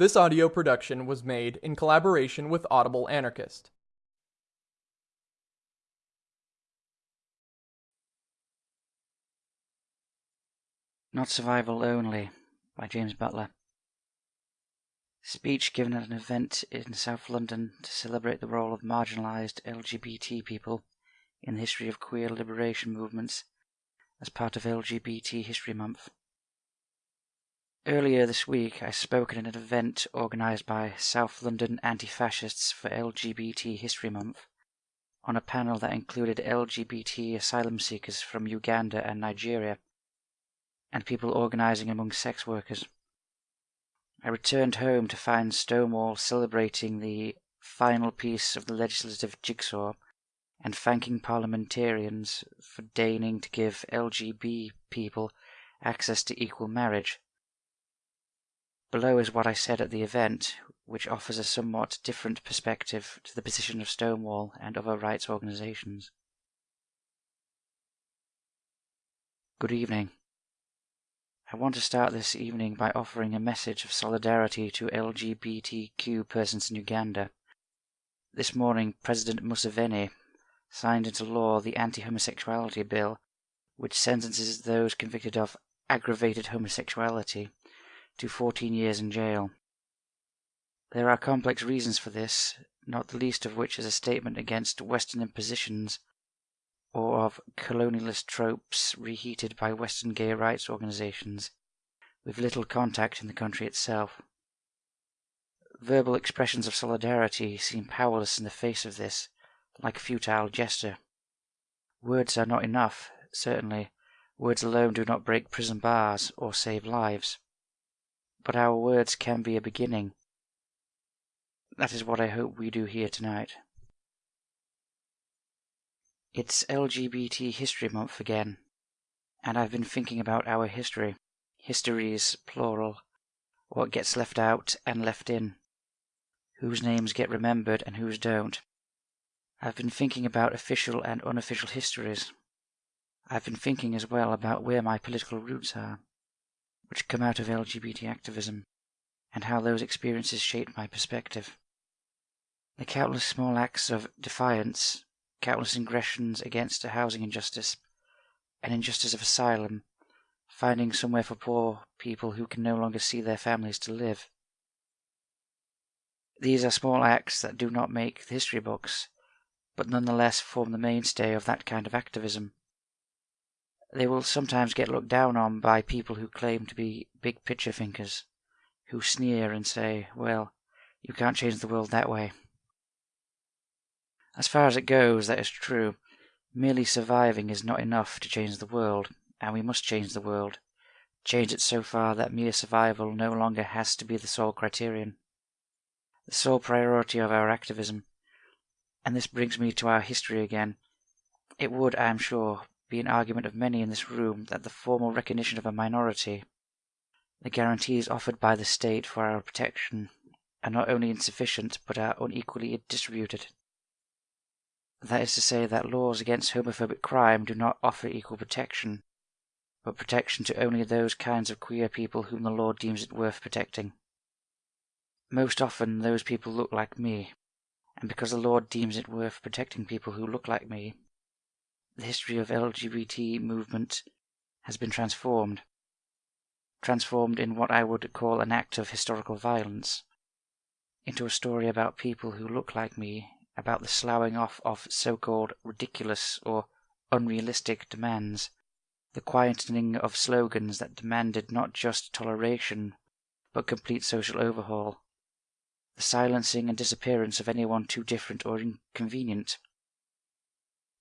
This audio production was made in collaboration with Audible Anarchist. Not Survival Only by James Butler. Speech given at an event in South London to celebrate the role of marginalised LGBT people in the history of queer liberation movements as part of LGBT History Month. Earlier this week, I spoke at an event organised by South London Anti Fascists for LGBT History Month on a panel that included LGBT asylum seekers from Uganda and Nigeria and people organising among sex workers. I returned home to find Stonewall celebrating the final piece of the legislative jigsaw and thanking parliamentarians for deigning to give LGB people access to equal marriage. Below is what I said at the event, which offers a somewhat different perspective to the position of Stonewall and other rights organizations. Good evening. I want to start this evening by offering a message of solidarity to LGBTQ persons in Uganda. This morning, President Museveni signed into law the anti homosexuality bill, which sentences those convicted of aggravated homosexuality to 14 years in jail. There are complex reasons for this, not the least of which is a statement against Western impositions or of colonialist tropes reheated by Western gay rights organizations with little contact in the country itself. Verbal expressions of solidarity seem powerless in the face of this, like a futile gesture. Words are not enough, certainly. Words alone do not break prison bars or save lives but our words can be a beginning. That is what I hope we do here tonight. It's LGBT History Month again, and I've been thinking about our history. Histories, plural. What gets left out and left in. Whose names get remembered and whose don't. I've been thinking about official and unofficial histories. I've been thinking as well about where my political roots are which come out of LGBT activism, and how those experiences shaped my perspective. The countless small acts of defiance, countless ingressions against a housing injustice, an injustice of asylum, finding somewhere for poor people who can no longer see their families to live. These are small acts that do not make the history books, but nonetheless form the mainstay of that kind of activism. They will sometimes get looked down on by people who claim to be big picture thinkers, who sneer and say, well, you can't change the world that way. As far as it goes, that is true. Merely surviving is not enough to change the world, and we must change the world. Change it so far that mere survival no longer has to be the sole criterion, the sole priority of our activism. And this brings me to our history again. It would, I am sure, be an argument of many in this room that the formal recognition of a minority, the guarantees offered by the state for our protection, are not only insufficient but are unequally distributed. That is to say, that laws against homophobic crime do not offer equal protection, but protection to only those kinds of queer people whom the law deems it worth protecting. Most often, those people look like me, and because the law deems it worth protecting people who look like me, the history of LGBT movement has been transformed. Transformed in what I would call an act of historical violence. Into a story about people who look like me, about the sloughing off of so called ridiculous or unrealistic demands, the quietening of slogans that demanded not just toleration, but complete social overhaul, the silencing and disappearance of anyone too different or inconvenient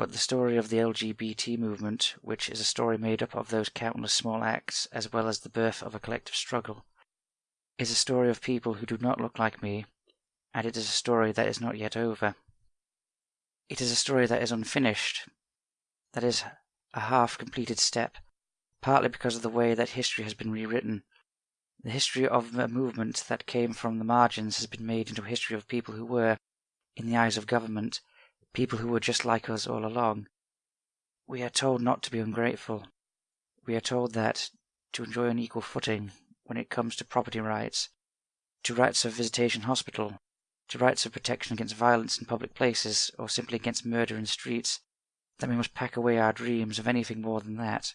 but the story of the LGBT movement, which is a story made up of those countless small acts as well as the birth of a collective struggle, is a story of people who do not look like me, and it is a story that is not yet over. It is a story that is unfinished, that is a half completed step, partly because of the way that history has been rewritten. The history of a movement that came from the margins has been made into a history of people who were, in the eyes of government, people who were just like us all along. We are told not to be ungrateful. We are told that to enjoy an equal footing when it comes to property rights, to rights of visitation hospital, to rights of protection against violence in public places, or simply against murder in streets, that we must pack away our dreams of anything more than that.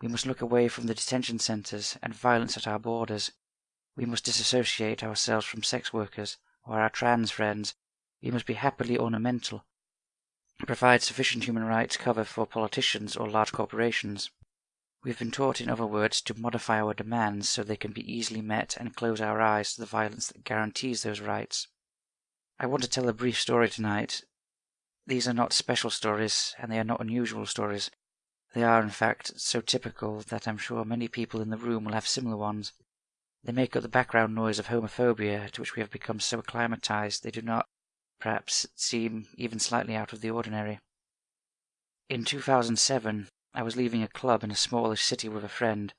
We must look away from the detention centres and violence at our borders. We must disassociate ourselves from sex workers or our trans friends. We must be happily ornamental. Provide sufficient human rights cover for politicians or large corporations. We've been taught, in other words, to modify our demands so they can be easily met and close our eyes to the violence that guarantees those rights. I want to tell a brief story tonight. These are not special stories, and they are not unusual stories. They are, in fact, so typical that I'm sure many people in the room will have similar ones. They make up the background noise of homophobia to which we have become so acclimatized they do not, perhaps, seem even slightly out of the ordinary. In 2007, I was leaving a club in a smallish city with a friend.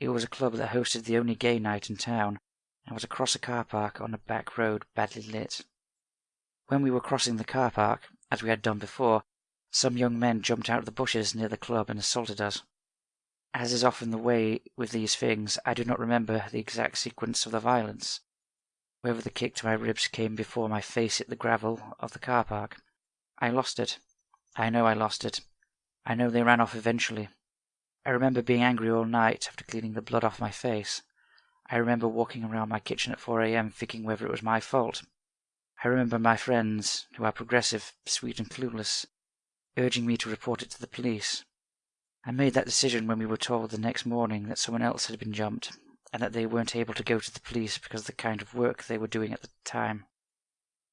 It was a club that hosted the only gay night in town, and was across a car park on a back road badly lit. When we were crossing the car park, as we had done before, some young men jumped out of the bushes near the club and assaulted us. As is often the way with these things, I do not remember the exact sequence of the violence. Whether the kick to my ribs came before my face hit the gravel of the car park. I lost it. I know I lost it. I know they ran off eventually. I remember being angry all night after cleaning the blood off my face. I remember walking around my kitchen at 4 a.m. thinking whether it was my fault. I remember my friends, who are progressive, sweet, and clueless, urging me to report it to the police. I made that decision when we were told the next morning that someone else had been jumped, and that they weren't able to go to the police because of the kind of work they were doing at the time.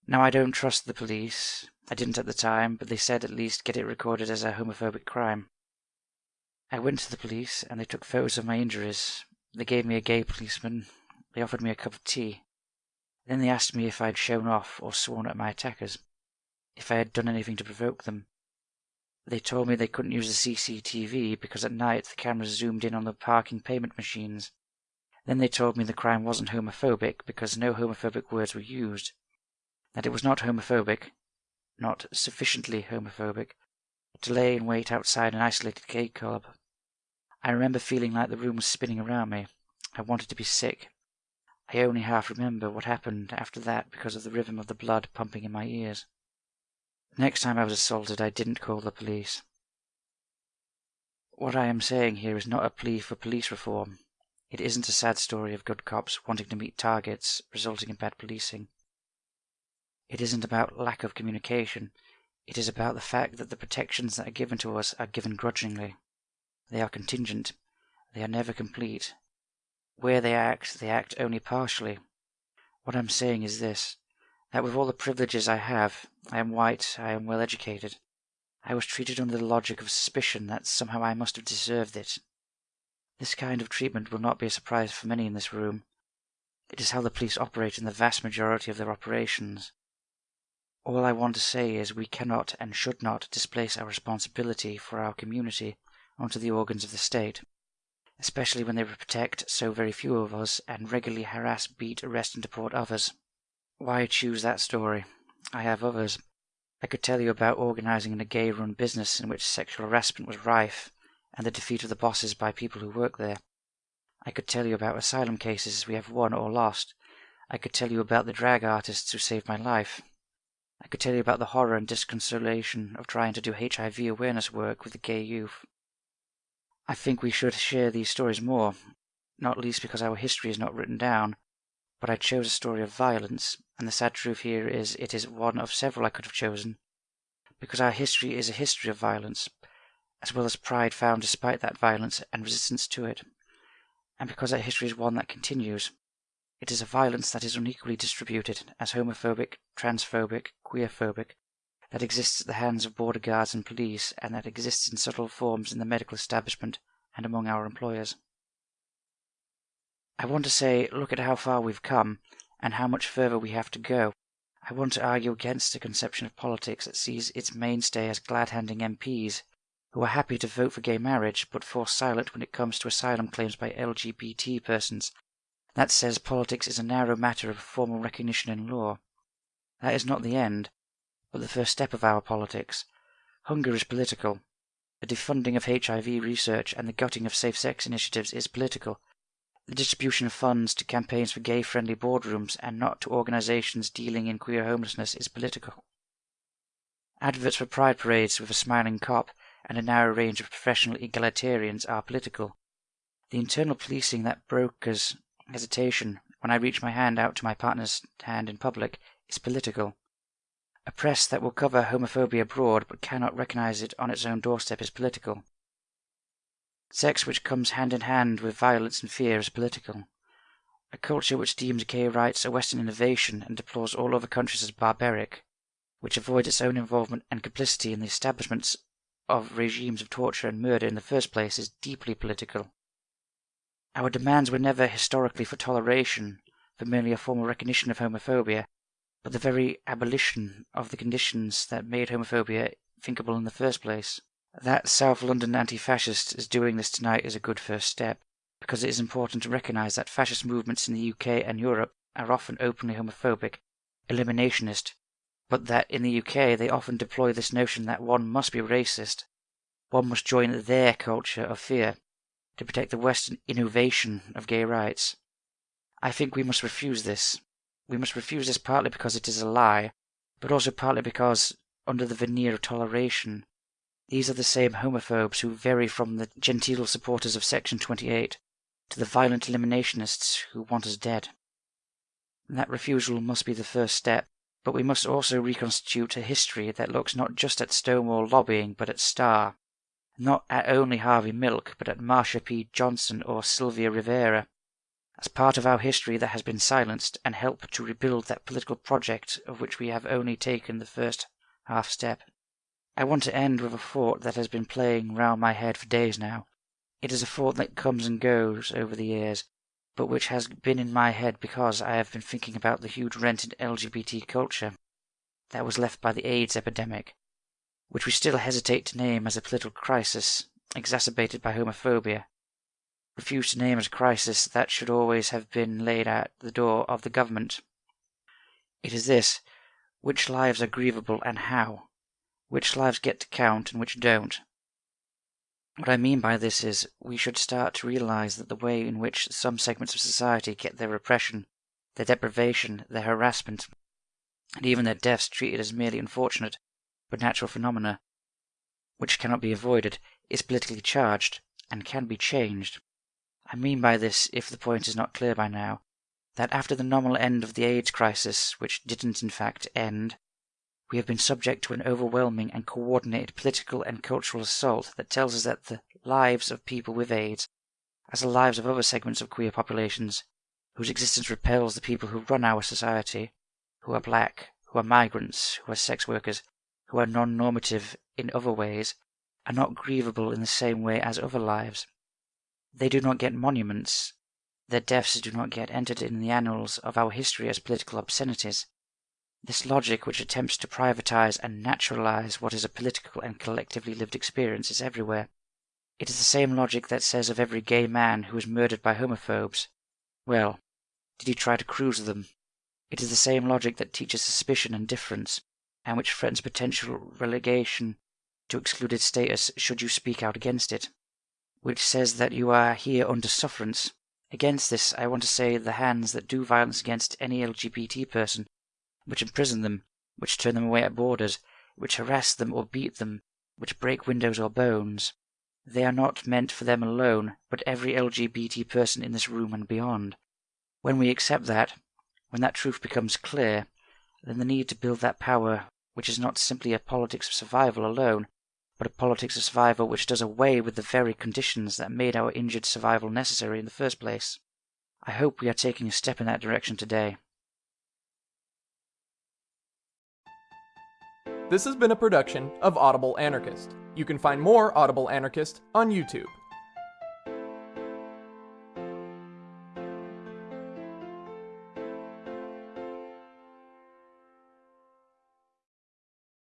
Now, I don't trust the police. I didn't at the time, but they said at least get it recorded as a homophobic crime. I went to the police, and they took photos of my injuries. They gave me a gay policeman. They offered me a cup of tea. Then they asked me if I had shown off or sworn at my attackers, if I had done anything to provoke them. They told me they couldn't use the CCTV because at night the cameras zoomed in on the parking payment machines. Then they told me the crime wasn't homophobic because no homophobic words were used. That it was not homophobic, not sufficiently homophobic, to lay in wait outside an isolated gay club. I remember feeling like the room was spinning around me. I wanted to be sick. I only half remember what happened after that because of the rhythm of the blood pumping in my ears. Next time I was assaulted, I didn't call the police. What I am saying here is not a plea for police reform. It isn't a sad story of good cops wanting to meet targets, resulting in bad policing. It isn't about lack of communication. It is about the fact that the protections that are given to us are given grudgingly. They are contingent. They are never complete. Where they act, they act only partially. What I'm saying is this that with all the privileges I have, I am white, I am well educated. I was treated under the logic of suspicion that somehow I must have deserved it. This kind of treatment will not be a surprise for many in this room. It is how the police operate in the vast majority of their operations. All I want to say is we cannot and should not displace our responsibility for our community onto the organs of the state, especially when they protect so very few of us and regularly harass, beat, arrest, and deport others. Why choose that story? I have others. I could tell you about organizing in a gay run business in which sexual harassment was rife, and the defeat of the bosses by people who work there. I could tell you about asylum cases we have won or lost. I could tell you about the drag artists who saved my life. I could tell you about the horror and disconsolation of trying to do HIV awareness work with the gay youth. I think we should share these stories more, not least because our history is not written down, but I chose a story of violence, and the sad truth here is it is one of several I could have chosen, because our history is a history of violence, as well as pride found despite that violence and resistance to it, and because that history is one that continues. It is a violence that is unequally distributed as homophobic, transphobic, queerphobic, that exists at the hands of border guards and police, and that exists in subtle forms in the medical establishment and among our employers. I want to say, look at how far we've come, and how much further we have to go. I want to argue against a conception of politics that sees its mainstay as glad handing MPs who are happy to vote for gay marriage but fall silent when it comes to asylum claims by LGBT persons. That says politics is a narrow matter of formal recognition in law. That is not the end, but the first step of our politics. Hunger is political. The defunding of HIV research and the gutting of safe sex initiatives is political. The distribution of funds to campaigns for gay friendly boardrooms and not to organizations dealing in queer homelessness is political. Adverts for pride parades with a smiling cop and a narrow range of professional egalitarians are political. The internal policing that brokers hesitation when I reach my hand out to my partner's hand in public is political. A press that will cover homophobia abroad but cannot recognize it on its own doorstep is political. Sex which comes hand in hand with violence and fear is political. A culture which deems gay rights a Western innovation and deplores all other countries as barbaric, which avoids its own involvement and complicity in the establishments of regimes of torture and murder in the first place, is deeply political. Our demands were never historically for toleration, for merely a formal recognition of homophobia, but the very abolition of the conditions that made homophobia thinkable in the first place. That South London anti fascist is doing this tonight is a good first step, because it is important to recognise that fascist movements in the UK and Europe are often openly homophobic, eliminationist, but that in the UK they often deploy this notion that one must be racist, one must join their culture of fear to protect the Western innovation of gay rights. I think we must refuse this, we must refuse this partly because it is a lie, but also partly because, under the veneer of toleration, these are the same homophobes who vary from the genteel supporters of Section 28 to the violent eliminationists who want us dead. That refusal must be the first step, but we must also reconstitute a history that looks not just at Stonewall lobbying, but at STAR, not at only Harvey Milk, but at Marsha P. Johnson or Sylvia Rivera, as part of our history that has been silenced and help to rebuild that political project of which we have only taken the first half step. I want to end with a thought that has been playing round my head for days now. It is a thought that comes and goes over the years, but which has been in my head because I have been thinking about the huge rent in LGBT culture that was left by the AIDS epidemic, which we still hesitate to name as a political crisis exacerbated by homophobia refuse to name as a crisis that should always have been laid at the door of the government. It is this which lives are grievable and how, which lives get to count and which don't. What I mean by this is, we should start to realize that the way in which some segments of society get their repression, their deprivation, their harassment, and even their deaths treated as merely unfortunate but natural phenomena, which cannot be avoided, is politically charged and can be changed. I mean by this, if the point is not clear by now, that after the nominal end of the AIDS crisis, which didn't in fact end, we have been subject to an overwhelming and coordinated political and cultural assault that tells us that the lives of people with AIDS, as the lives of other segments of queer populations, whose existence repels the people who run our society, who are black, who are migrants, who are sex workers, who are non normative in other ways, are not grievable in the same way as other lives. They do not get monuments. Their deaths do not get entered in the annals of our history as political obscenities. This logic, which attempts to privatize and naturalize what is a political and collectively lived experience, is everywhere. It is the same logic that says of every gay man who is murdered by homophobes, Well, did he try to cruise them? It is the same logic that teaches suspicion and difference, and which threatens potential relegation to excluded status should you speak out against it which says that you are here under sufferance. Against this, I want to say the hands that do violence against any LGBT person, which imprison them, which turn them away at borders, which harass them or beat them, which break windows or bones, they are not meant for them alone, but every LGBT person in this room and beyond. When we accept that, when that truth becomes clear, then the need to build that power, which is not simply a politics of survival alone, but a politics of survival which does away with the very conditions that made our injured survival necessary in the first place. I hope we are taking a step in that direction today. This has been a production of Audible Anarchist. You can find more Audible Anarchist on YouTube.